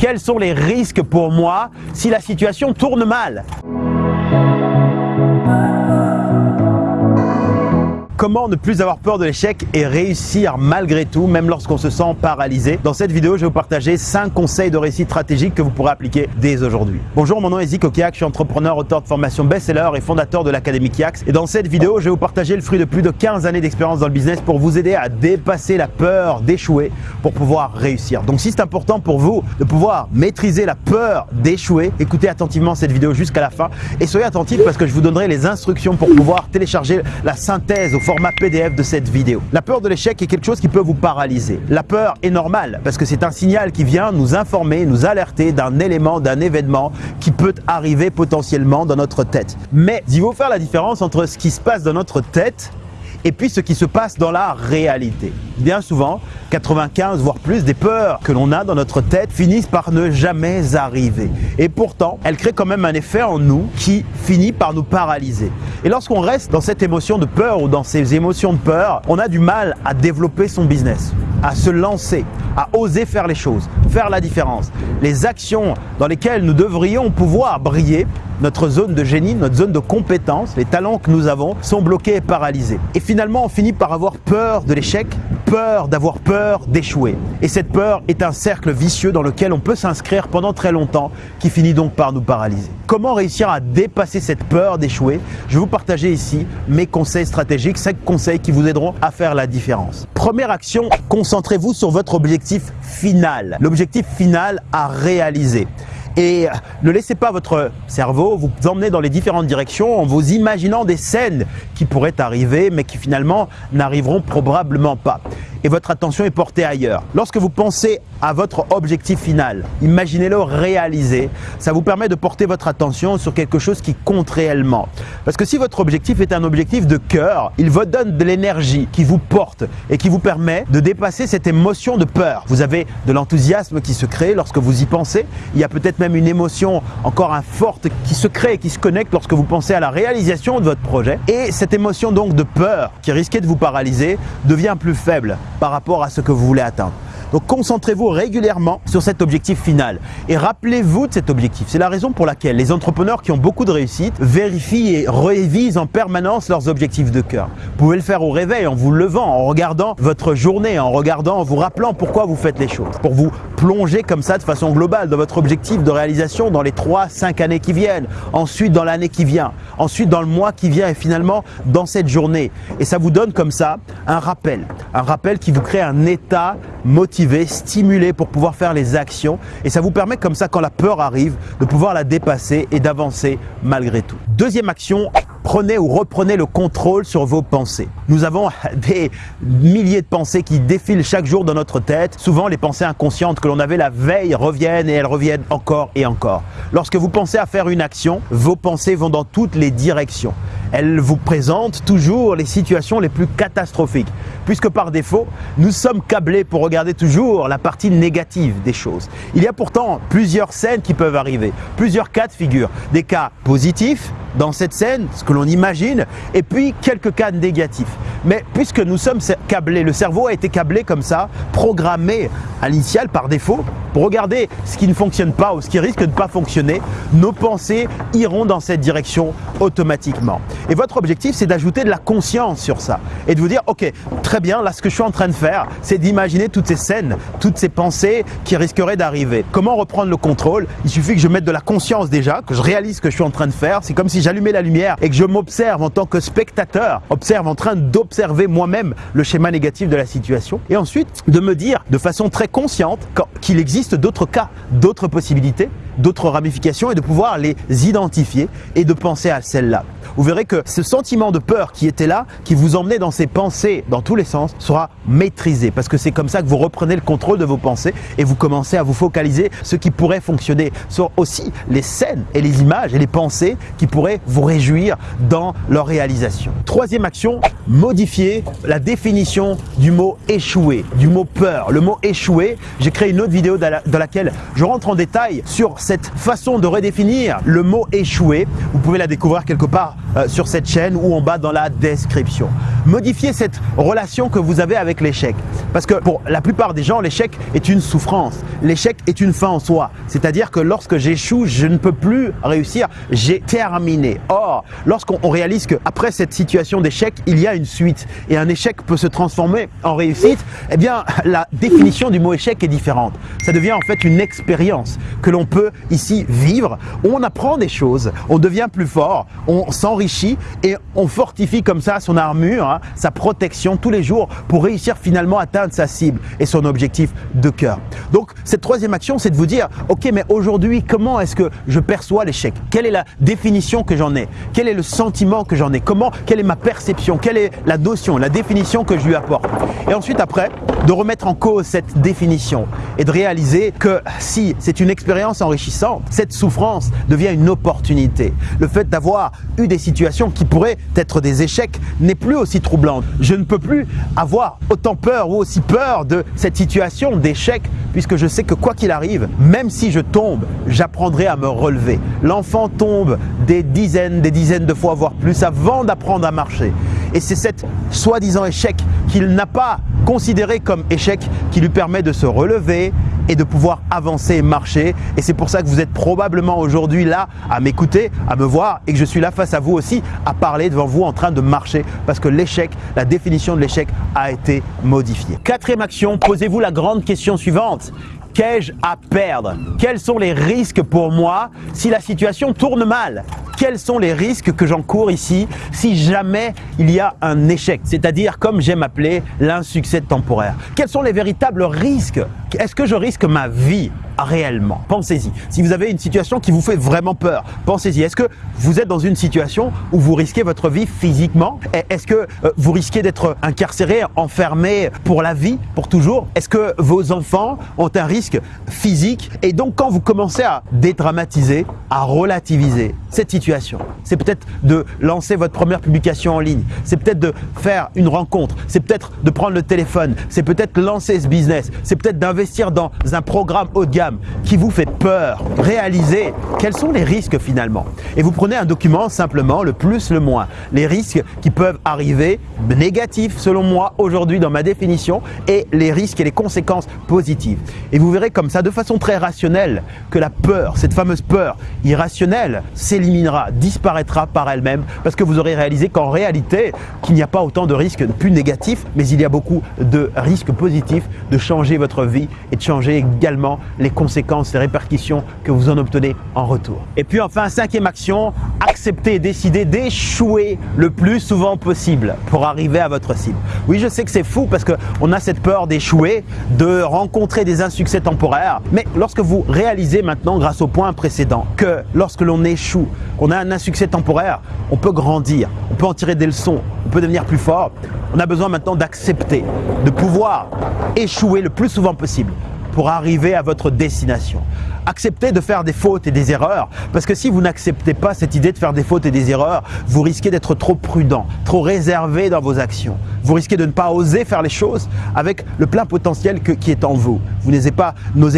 quels sont les risques pour moi si la situation tourne mal? Comment ne plus avoir peur de l'échec et réussir malgré tout, même lorsqu'on se sent paralysé Dans cette vidéo, je vais vous partager 5 conseils de réussite stratégique que vous pourrez appliquer dès aujourd'hui. Bonjour, mon nom est Zik Okiak, je suis entrepreneur, auteur de formation best-seller et fondateur de l'Académie Kiax. Et dans cette vidéo, je vais vous partager le fruit de plus de 15 années d'expérience dans le business pour vous aider à dépasser la peur d'échouer pour pouvoir réussir. Donc si c'est important pour vous de pouvoir maîtriser la peur d'échouer, écoutez attentivement cette vidéo jusqu'à la fin et soyez attentifs parce que je vous donnerai les instructions pour pouvoir télécharger la synthèse au PDF de cette vidéo. La peur de l'échec est quelque chose qui peut vous paralyser. La peur est normale parce que c'est un signal qui vient nous informer, nous alerter d'un élément, d'un événement qui peut arriver potentiellement dans notre tête. Mais il faut faire la différence entre ce qui se passe dans notre tête et puis ce qui se passe dans la réalité. Bien souvent, 95 voire plus des peurs que l'on a dans notre tête finissent par ne jamais arriver. Et pourtant, elles créent quand même un effet en nous qui finit par nous paralyser. Et lorsqu'on reste dans cette émotion de peur ou dans ces émotions de peur, on a du mal à développer son business, à se lancer, à oser faire les choses, faire la différence. Les actions dans lesquelles nous devrions pouvoir briller notre zone de génie, notre zone de compétence, les talents que nous avons sont bloqués et paralysés. Et finalement, on finit par avoir peur de l'échec, peur d'avoir peur d'échouer. Et cette peur est un cercle vicieux dans lequel on peut s'inscrire pendant très longtemps qui finit donc par nous paralyser. Comment réussir à dépasser cette peur d'échouer? Je vais vous partager ici mes conseils stratégiques, 5 conseils qui vous aideront à faire la différence. Première action, concentrez-vous sur votre objectif final. L'objectif final à réaliser. Et ne laissez pas votre cerveau vous emmener dans les différentes directions en vous imaginant des scènes qui pourraient arriver mais qui finalement n'arriveront probablement pas et votre attention est portée ailleurs. Lorsque vous pensez à votre objectif final, imaginez-le réaliser. Ça vous permet de porter votre attention sur quelque chose qui compte réellement. Parce que si votre objectif est un objectif de cœur, il vous donne de l'énergie qui vous porte et qui vous permet de dépasser cette émotion de peur. Vous avez de l'enthousiasme qui se crée lorsque vous y pensez. Il y a peut-être même une émotion encore forte qui se crée et qui se connecte lorsque vous pensez à la réalisation de votre projet. Et cette émotion donc de peur qui risquait de vous paralyser devient plus faible par rapport à ce que vous voulez atteindre. Donc concentrez-vous régulièrement sur cet objectif final et rappelez-vous de cet objectif. C'est la raison pour laquelle les entrepreneurs qui ont beaucoup de réussite vérifient et révisent en permanence leurs objectifs de cœur. Vous pouvez le faire au réveil, en vous levant, en regardant votre journée, en regardant, en vous rappelant pourquoi vous faites les choses. Pour vous plonger comme ça de façon globale dans votre objectif de réalisation dans les 3-5 années qui viennent, ensuite dans l'année qui vient, ensuite dans le mois qui vient et finalement dans cette journée. Et ça vous donne comme ça un rappel, un rappel qui vous crée un état motivé stimuler pour pouvoir faire les actions et ça vous permet comme ça quand la peur arrive de pouvoir la dépasser et d'avancer malgré tout. Deuxième action, prenez ou reprenez le contrôle sur vos pensées. Nous avons des milliers de pensées qui défilent chaque jour dans notre tête. Souvent, les pensées inconscientes que l'on avait la veille reviennent et elles reviennent encore et encore. Lorsque vous pensez à faire une action, vos pensées vont dans toutes les directions. Elles vous présentent toujours les situations les plus catastrophiques, puisque par défaut, nous sommes câblés pour regarder toujours la partie négative des choses. Il y a pourtant plusieurs scènes qui peuvent arriver, plusieurs cas de figure, des cas positifs dans cette scène, ce que l'on imagine, et puis quelques cas négatifs. Mais puisque nous sommes câblés, le cerveau a été câblé comme ça, programmé à l'initial par défaut, pour regarder ce qui ne fonctionne pas ou ce qui risque de ne pas fonctionner, nos pensées iront dans cette direction automatiquement. Et votre objectif, c'est d'ajouter de la conscience sur ça et de vous dire, ok, très bien, là ce que je suis en train de faire, c'est d'imaginer toutes ces scènes, toutes ces pensées qui risqueraient d'arriver. Comment reprendre le contrôle? Il suffit que je mette de la conscience déjà, que je réalise ce que je suis en train de faire. C'est comme si j'allumais la lumière et que je m'observe en tant que spectateur, observe en train d'observer moi-même le schéma négatif de la situation et ensuite de me dire de façon très consciente qu'il existe d'autres cas, d'autres possibilités, d'autres ramifications et de pouvoir les identifier et de penser à celles-là vous verrez que ce sentiment de peur qui était là, qui vous emmenait dans ces pensées dans tous les sens, sera maîtrisé parce que c'est comme ça que vous reprenez le contrôle de vos pensées et vous commencez à vous focaliser ce qui pourrait fonctionner sur aussi les scènes et les images et les pensées qui pourraient vous réjouir dans leur réalisation. Troisième action, modifier la définition du mot échouer, du mot peur. Le mot échouer, j'ai créé une autre vidéo dans laquelle je rentre en détail sur cette façon de redéfinir le mot échouer. Vous pouvez la découvrir quelque part euh, sur cette chaîne ou en bas dans la description. Modifiez cette relation que vous avez avec l'échec. Parce que pour la plupart des gens, l'échec est une souffrance. L'échec est une fin en soi. C'est-à-dire que lorsque j'échoue, je ne peux plus réussir, j'ai terminé. Or, lorsqu'on réalise qu'après cette situation d'échec, il y a une suite et un échec peut se transformer en réussite, eh bien, la définition du mot échec est différente. Ça devient en fait une expérience que l'on peut ici vivre. On apprend des choses, on devient plus fort, on s'enrichit et on fortifie comme ça son armure, hein, sa protection tous les jours pour réussir finalement à atteindre sa cible et son objectif de cœur. Donc, cette troisième action, c'est de vous dire, ok, mais aujourd'hui, comment est-ce que je perçois l'échec? Quelle est la définition que j'en ai? Quel est le sentiment que j'en ai? Comment Quelle est ma perception? Quelle est la notion, la définition que je lui apporte? Et ensuite, après, de remettre en cause cette définition et de réaliser que si c'est une expérience enrichissante, cette souffrance devient une opportunité. Le fait d'avoir eu des situations qui pourraient être des échecs n'est plus aussi troublante. Je ne peux plus avoir autant peur ou aussi peur de cette situation d'échec puisque je sais que quoi qu'il arrive, même si je tombe, j'apprendrai à me relever. L'enfant tombe des dizaines, des dizaines de fois, voire plus, avant d'apprendre à marcher. Et c'est cet soi-disant échec qu'il n'a pas considéré comme échec qui lui permet de se relever et de pouvoir avancer et marcher. Et c'est pour ça que vous êtes probablement aujourd'hui là à m'écouter, à me voir et que je suis là face à vous aussi à parler devant vous en train de marcher parce que l'échec, la définition de l'échec a été modifiée. Quatrième action, posez-vous la grande question suivante. Qu'ai-je à perdre? Quels sont les risques pour moi si la situation tourne mal? Quels sont les risques que j'encours ici si jamais il y a un échec, c'est-à-dire comme j'aime appeler l'insuccès temporaire. Quels sont les véritables risques? Est-ce que je risque ma vie réellement? Pensez-y. Si vous avez une situation qui vous fait vraiment peur, pensez-y. Est-ce que vous êtes dans une situation où vous risquez votre vie physiquement? Est-ce que euh, vous risquez d'être incarcéré, enfermé pour la vie, pour toujours? Est-ce que vos enfants ont un risque physique? Et donc quand vous commencez à dédramatiser, à relativiser cette situation, c'est peut-être de lancer votre première publication en ligne, c'est peut-être de faire une rencontre, c'est peut-être de prendre le téléphone, c'est peut-être lancer ce business, c'est peut-être d'investir dans un programme haut de gamme qui vous fait peur, réalisez quels sont les risques finalement. Et vous prenez un document simplement, le plus, le moins. Les risques qui peuvent arriver négatifs selon moi aujourd'hui dans ma définition et les risques et les conséquences positives. Et vous verrez comme ça de façon très rationnelle que la peur, cette fameuse peur irrationnelle s'éliminera, disparaîtra par elle-même parce que vous aurez réalisé qu'en réalité, qu'il n'y a pas autant de risques plus négatifs, mais il y a beaucoup de risques positifs de changer votre vie et de changer également les conséquences, les répercussions que vous en obtenez en retour. Et puis enfin, cinquième action, accepter et décider d'échouer le plus souvent possible pour arriver à votre cible. Oui, je sais que c'est fou parce qu'on a cette peur d'échouer, de rencontrer des insuccès temporaires, mais lorsque vous réalisez maintenant, grâce au point précédent, que lorsque l'on échoue, qu'on a un insuccès temporaire, on peut grandir, on peut en tirer des leçons, on peut devenir plus fort, on a besoin maintenant d'accepter, de pouvoir échouer le plus souvent possible pour arriver à votre destination. Acceptez de faire des fautes et des erreurs, parce que si vous n'acceptez pas cette idée de faire des fautes et des erreurs, vous risquez d'être trop prudent, trop réservé dans vos actions. Vous risquez de ne pas oser faire les choses avec le plein potentiel qui est en vous. Vous n'osez pas,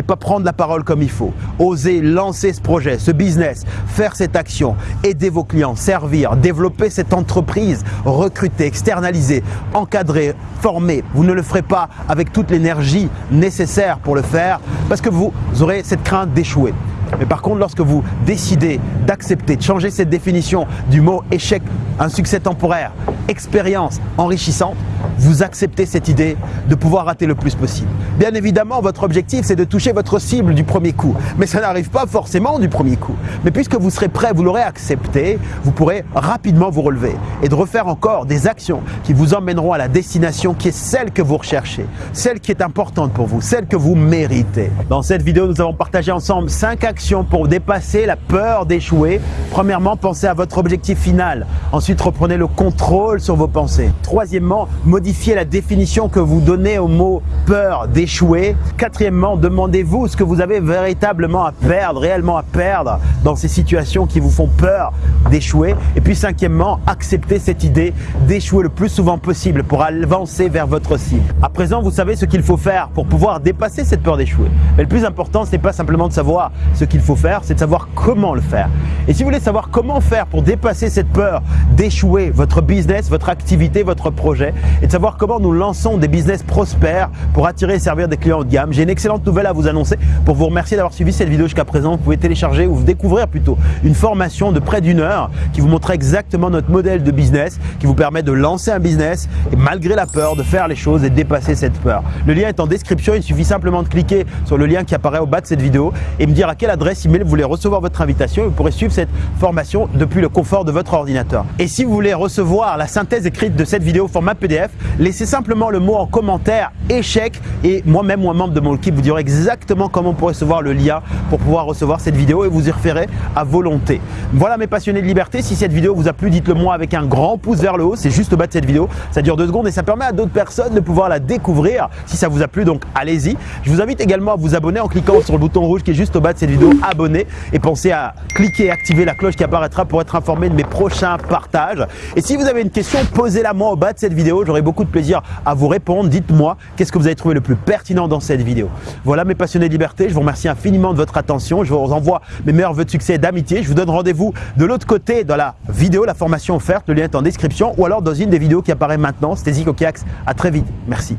pas prendre la parole comme il faut. Osez lancer ce projet, ce business, faire cette action, aider vos clients, servir, développer cette entreprise, recruter, externaliser, encadrer, former. Vous ne le ferez pas avec toute l'énergie nécessaire pour le faire parce que vous aurez cette crainte d'échouer. Mais par contre, lorsque vous décidez d'accepter, de changer cette définition du mot échec, un succès temporaire, expérience enrichissante, vous acceptez cette idée de pouvoir rater le plus possible. Bien évidemment, votre objectif, c'est de toucher votre cible du premier coup. Mais ça n'arrive pas forcément du premier coup. Mais puisque vous serez prêt, vous l'aurez accepté, vous pourrez rapidement vous relever et de refaire encore des actions qui vous emmèneront à la destination qui est celle que vous recherchez, celle qui est importante pour vous, celle que vous méritez. Dans cette vidéo, nous avons partagé ensemble 5 actions pour dépasser la peur d'échouer. Premièrement, pensez à votre objectif final. Ensuite, reprenez le contrôle sur vos pensées. Troisièmement, modifiez la définition que vous donnez au mot peur d'échouer. Quatrièmement, demandez-vous ce que vous avez véritablement à perdre, réellement à perdre. dans ces situations qui vous font peur d'échouer. Et puis cinquièmement, accepter cette idée d'échouer le plus souvent possible pour avancer vers votre cible. À présent, vous savez ce qu'il faut faire pour pouvoir dépasser cette peur d'échouer. Mais le plus important, ce n'est pas simplement de savoir ce qu'il faut faire, c'est de savoir comment le faire. Et si vous voulez savoir comment faire pour dépasser cette peur d'échouer votre business, votre activité, votre projet, et de savoir comment nous lançons des business prospères pour attirer et servir des clients haut de gamme, j'ai une excellente nouvelle à vous annoncer. Pour vous remercier d'avoir suivi cette vidéo jusqu'à présent, vous pouvez télécharger ou découvrir plutôt une formation de près d'une heure qui vous montre exactement notre modèle de business, qui vous permet de lancer un business et malgré la peur de faire les choses et de dépasser cette peur. Le lien est en description, il suffit simplement de cliquer sur le lien qui apparaît au bas de cette vidéo et me dire à quelle adresse email vous voulez recevoir votre invitation et vous pourrez suivre cette formation depuis le confort de votre ordinateur. Et si vous voulez recevoir la synthèse écrite de cette vidéo format PDF, laissez simplement le mot en commentaire échec et moi-même ou un membre de mon équipe vous direz exactement comment pour recevoir le lien pour pouvoir recevoir cette vidéo et vous y referez à volonté. Voilà mes passionnés de liberté, si cette vidéo vous a plu, dites-le moi avec un grand pouce vers le haut, c'est juste au bas de cette vidéo, ça dure deux secondes et ça permet à d'autres personnes de pouvoir la découvrir si ça vous a plu, donc allez-y. Je vous invite également à vous abonner en cliquant sur le bouton rouge qui est juste au bas de cette vidéo, abonner et pensez à cliquer et activer la cloche qui apparaîtra pour être informé de mes prochains partages. Et si vous avez une question, posez-la moi au bas de cette vidéo, j'aurai beaucoup de plaisir à vous répondre. Dites-moi qu'est-ce que vous avez trouvé le plus pertinent dans cette vidéo. Voilà mes passionnés de liberté, je vous remercie infiniment de votre attention, je vous envoie mes meilleurs voeux de succès et d'amitié. Je vous donne rendez-vous de l'autre côté dans la vidéo, la formation offerte, le lien est en description ou alors dans une des vidéos qui apparaît maintenant. C'était Zico Kiax, à très vite, merci.